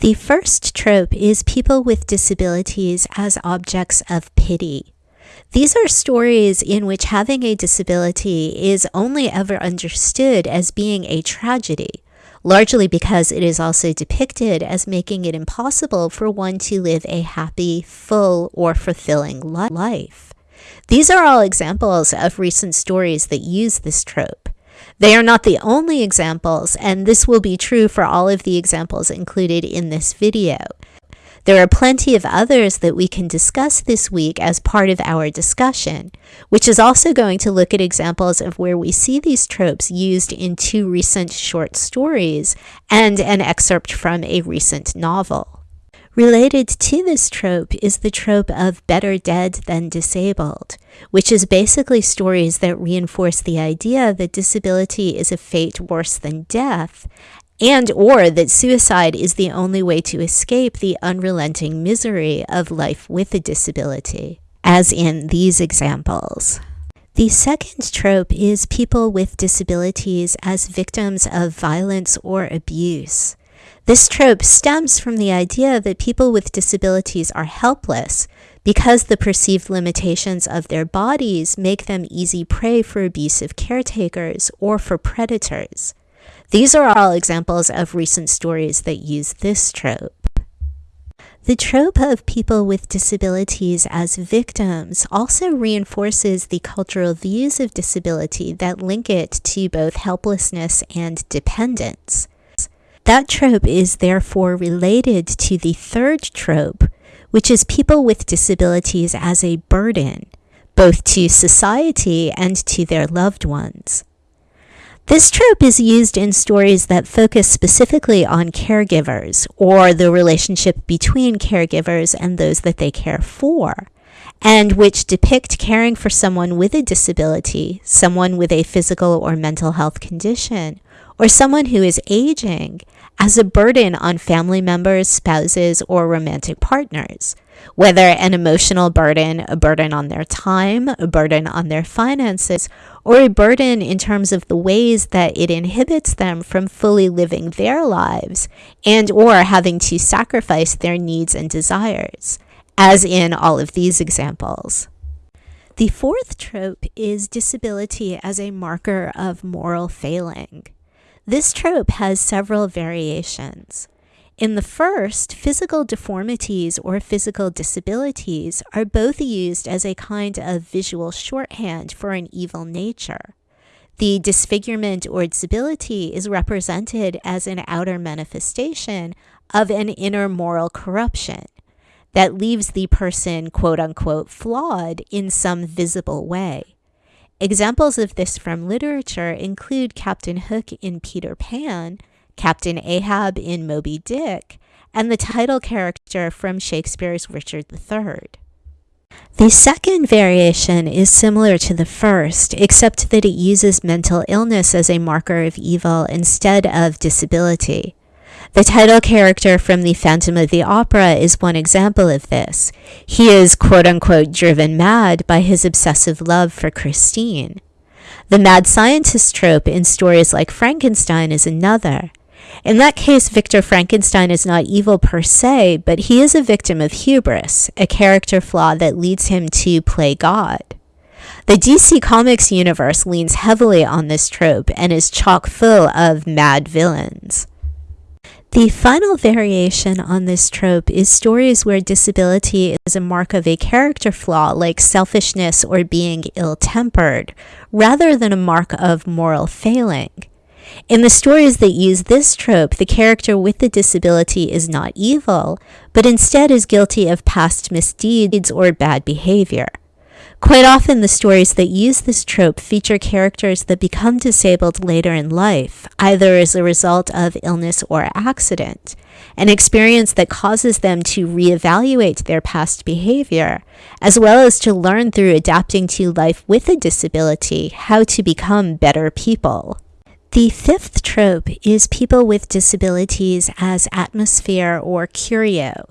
The first trope is people with disabilities as objects of pity. These are stories in which having a disability is only ever understood as being a tragedy, largely because it is also depicted as making it impossible for one to live a happy, full, or fulfilling life. These are all examples of recent stories that use this trope. They are not the only examples, and this will be true for all of the examples included in this video. There are plenty of others that we can discuss this week as part of our discussion, which is also going to look at examples of where we see these tropes used in two recent short stories and an excerpt from a recent novel. Related to this trope is the trope of better dead than disabled, which is basically stories that reinforce the idea that disability is a fate worse than death, and or that suicide is the only way to escape the unrelenting misery of life with a disability, as in these examples. The second trope is people with disabilities as victims of violence or abuse. This trope stems from the idea that people with disabilities are helpless because the perceived limitations of their bodies make them easy prey for abusive caretakers or for predators. These are all examples of recent stories that use this trope. The trope of people with disabilities as victims also reinforces the cultural views of disability that link it to both helplessness and dependence. That trope is therefore related to the third trope, which is people with disabilities as a burden, both to society and to their loved ones. This trope is used in stories that focus specifically on caregivers or the relationship between caregivers and those that they care for, and which depict caring for someone with a disability, someone with a physical or mental health condition, or someone who is aging as a burden on family members, spouses, or romantic partners. Whether an emotional burden, a burden on their time, a burden on their finances, or a burden in terms of the ways that it inhibits them from fully living their lives and or having to sacrifice their needs and desires, as in all of these examples. The fourth trope is disability as a marker of moral failing. This trope has several variations. In the first, physical deformities or physical disabilities are both used as a kind of visual shorthand for an evil nature. The disfigurement or disability is represented as an outer manifestation of an inner moral corruption that leaves the person quote unquote flawed in some visible way. Examples of this from literature include Captain Hook in Peter Pan, Captain Ahab in Moby Dick, and the title character from Shakespeare's Richard III. The second variation is similar to the first, except that it uses mental illness as a marker of evil instead of disability. The title character from The Phantom of the Opera is one example of this. He is quote unquote driven mad by his obsessive love for Christine. The mad scientist trope in stories like Frankenstein is another. In that case, Victor Frankenstein is not evil per se, but he is a victim of hubris, a character flaw that leads him to play God. The DC Comics universe leans heavily on this trope and is chock full of mad villains. The final variation on this trope is stories where disability is a mark of a character flaw like selfishness or being ill tempered, rather than a mark of moral failing. In the stories that use this trope, the character with the disability is not evil, but instead is guilty of past misdeeds or bad behavior. Quite often, the stories that use this trope feature characters that become disabled later in life, either as a result of illness or accident, an experience that causes them to reevaluate their past behavior, as well as to learn through adapting to life with a disability how to become better people. The fifth trope is people with disabilities as atmosphere or curio.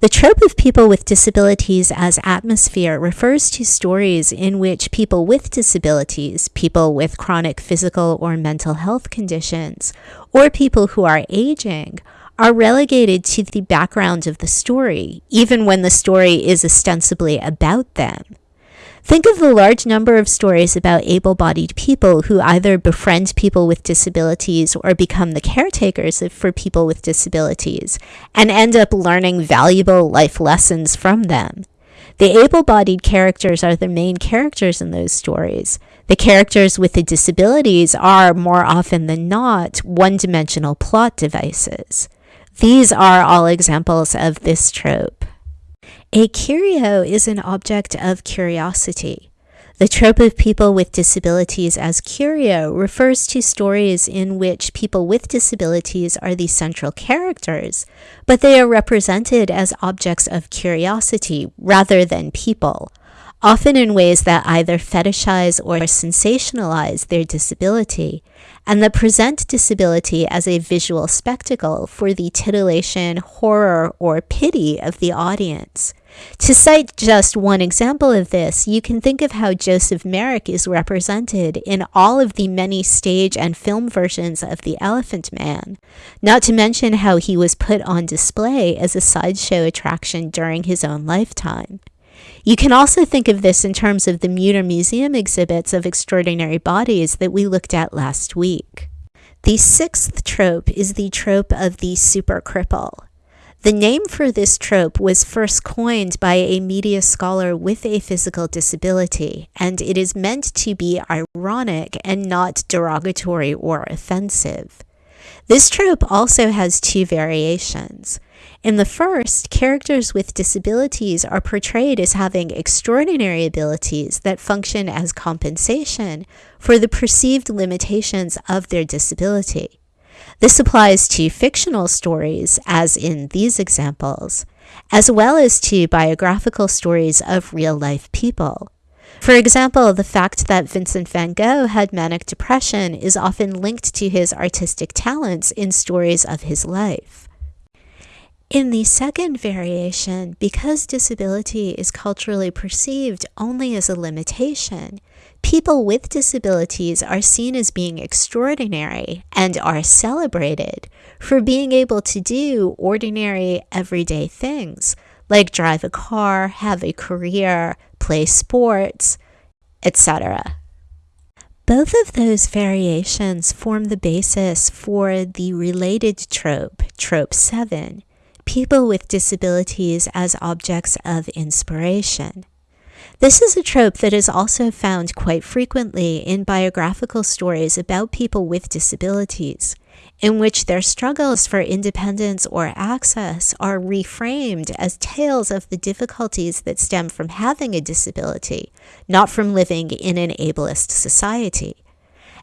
The trope of people with disabilities as atmosphere refers to stories in which people with disabilities, people with chronic physical or mental health conditions, or people who are aging, are relegated to the background of the story, even when the story is ostensibly about them. Think of the large number of stories about able bodied people who either befriend people with disabilities or become the caretakers for people with disabilities and end up learning valuable life lessons from them. The able bodied characters are the main characters in those stories. The characters with the disabilities are, more often than not, one dimensional plot devices. These are all examples of this trope. A curio is an object of curiosity. The trope of people with disabilities as curio refers to stories in which people with disabilities are the central characters, but they are represented as objects of curiosity rather than people, often in ways that either fetishize or sensationalize their disability, and that present disability as a visual spectacle for the titillation, horror, or pity of the audience. To cite just one example of this, you can think of how Joseph Merrick is represented in all of the many stage and film versions of The Elephant Man, not to mention how he was put on display as a sideshow attraction during his own lifetime. You can also think of this in terms of the Mütter Museum exhibits of extraordinary bodies that we looked at last week. The sixth trope is the trope of the super cripple. The name for this trope was first coined by a media scholar with a physical disability, and it is meant to be ironic and not derogatory or offensive. This trope also has two variations. In the first, characters with disabilities are portrayed as having extraordinary abilities that function as compensation for the perceived limitations of their disability. This applies to fictional stories, as in these examples, as well as to biographical stories of real life people. For example, the fact that Vincent van Gogh had manic depression is often linked to his artistic talents in stories of his life. In the second variation, because disability is culturally perceived only as a limitation, people with disabilities are seen as being extraordinary and are celebrated for being able to do ordinary, everyday things like drive a car, have a career, play sports, etc. Both of those variations form the basis for the related trope, Trope 7 people with disabilities as objects of inspiration. This is a trope that is also found quite frequently in biographical stories about people with disabilities, in which their struggles for independence or access are reframed as tales of the difficulties that stem from having a disability, not from living in an ableist society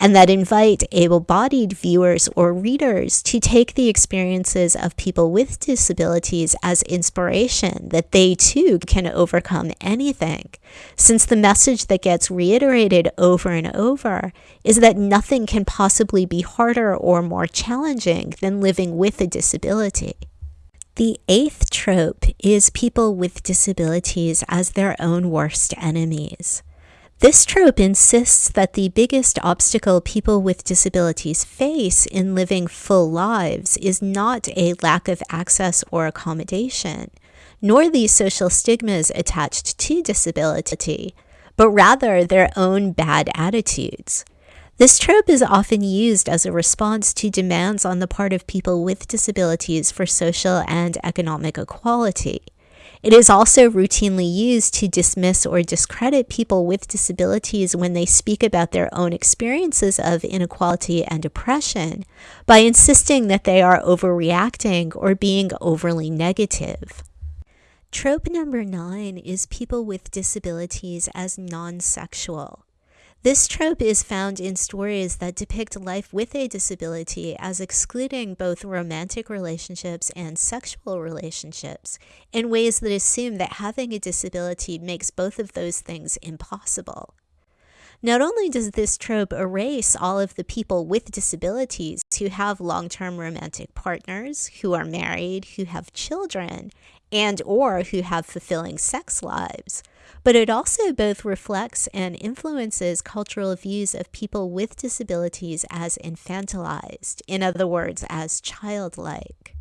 and that invite able bodied viewers or readers to take the experiences of people with disabilities as inspiration that they too can overcome anything. Since the message that gets reiterated over and over is that nothing can possibly be harder or more challenging than living with a disability. The eighth trope is people with disabilities as their own worst enemies. This trope insists that the biggest obstacle people with disabilities face in living full lives is not a lack of access or accommodation, nor the social stigmas attached to disability, but rather their own bad attitudes. This trope is often used as a response to demands on the part of people with disabilities for social and economic equality. It is also routinely used to dismiss or discredit people with disabilities when they speak about their own experiences of inequality and oppression by insisting that they are overreacting or being overly negative. Trope number nine is people with disabilities as non sexual. This trope is found in stories that depict life with a disability as excluding both romantic relationships and sexual relationships in ways that assume that having a disability makes both of those things impossible. Not only does this trope erase all of the people with disabilities who have long term romantic partners, who are married, who have children, and or who have fulfilling sex lives, but it also both reflects and influences cultural views of people with disabilities as infantilized, in other words, as childlike.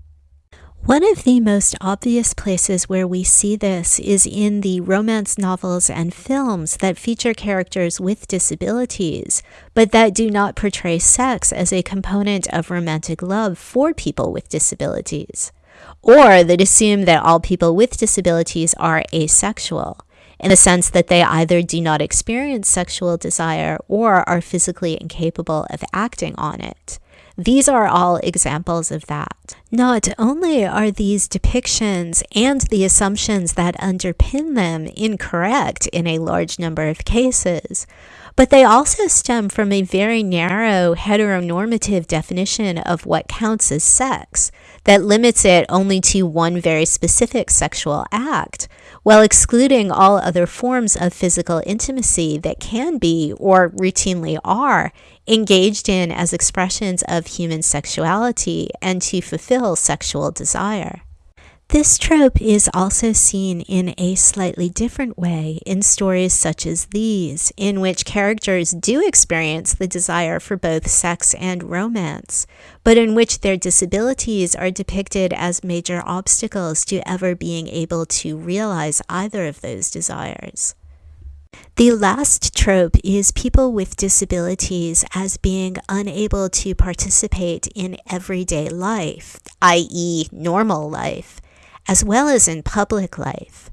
One of the most obvious places where we see this is in the romance novels and films that feature characters with disabilities, but that do not portray sex as a component of romantic love for people with disabilities, or that assume that all people with disabilities are asexual, in the sense that they either do not experience sexual desire or are physically incapable of acting on it. These are all examples of that. Not only are these depictions and the assumptions that underpin them incorrect in a large number of cases, but they also stem from a very narrow heteronormative definition of what counts as sex that limits it only to one very specific sexual act, while excluding all other forms of physical intimacy that can be, or routinely are, engaged in as expressions of human sexuality and to fulfill sexual desire. This trope is also seen in a slightly different way in stories such as these, in which characters do experience the desire for both sex and romance, but in which their disabilities are depicted as major obstacles to ever being able to realize either of those desires. The last trope is people with disabilities as being unable to participate in everyday life, i.e., normal life, as well as in public life.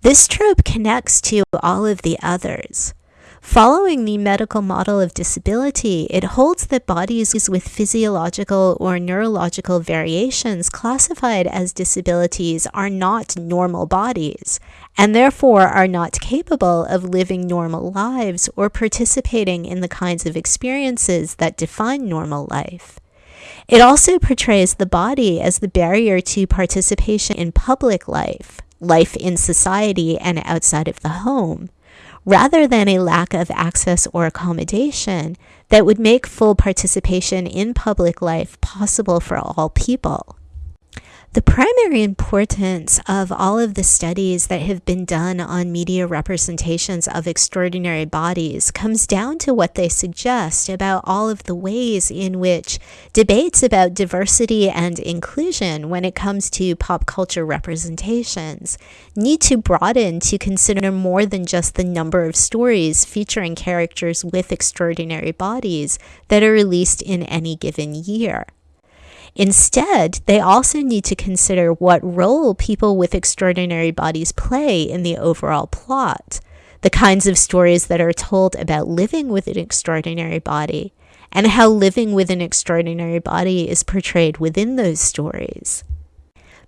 This trope connects to all of the others. Following the medical model of disability, it holds that bodies with physiological or neurological variations classified as disabilities are not normal bodies, and therefore are not capable of living normal lives or participating in the kinds of experiences that define normal life. It also portrays the body as the barrier to participation in public life, life in society and outside of the home rather than a lack of access or accommodation that would make full participation in public life possible for all people. The primary importance of all of the studies that have been done on media representations of extraordinary bodies comes down to what they suggest about all of the ways in which debates about diversity and inclusion when it comes to pop culture representations need to broaden to consider more than just the number of stories featuring characters with extraordinary bodies that are released in any given year. Instead, they also need to consider what role people with extraordinary bodies play in the overall plot, the kinds of stories that are told about living with an extraordinary body, and how living with an extraordinary body is portrayed within those stories.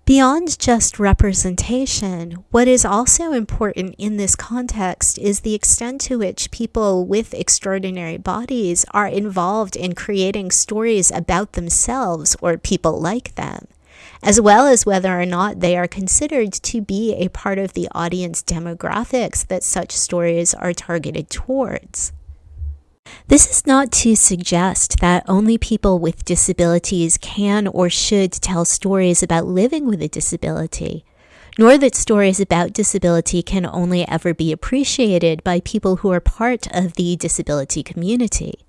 Beyond just representation, what is also important in this context is the extent to which people with extraordinary bodies are involved in creating stories about themselves or people like them, as well as whether or not they are considered to be a part of the audience demographics that such stories are targeted towards. This is not to suggest that only people with disabilities can or should tell stories about living with a disability, nor that stories about disability can only ever be appreciated by people who are part of the disability community.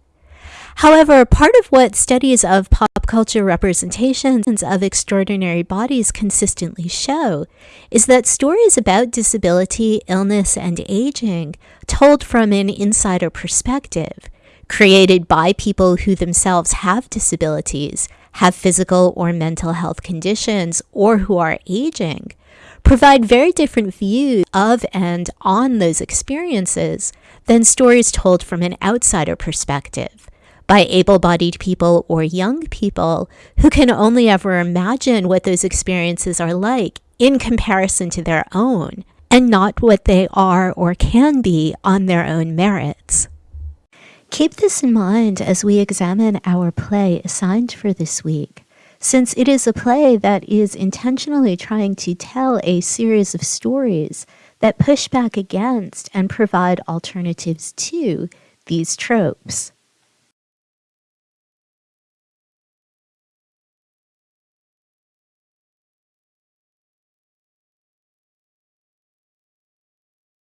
However, part of what studies of pop culture representations of extraordinary bodies consistently show is that stories about disability, illness, and aging, told from an insider perspective, created by people who themselves have disabilities, have physical or mental health conditions, or who are aging, provide very different views of and on those experiences than stories told from an outsider perspective by able bodied people or young people who can only ever imagine what those experiences are like in comparison to their own, and not what they are or can be on their own merits. Keep this in mind as we examine our play assigned for this week, since it is a play that is intentionally trying to tell a series of stories that push back against and provide alternatives to these tropes.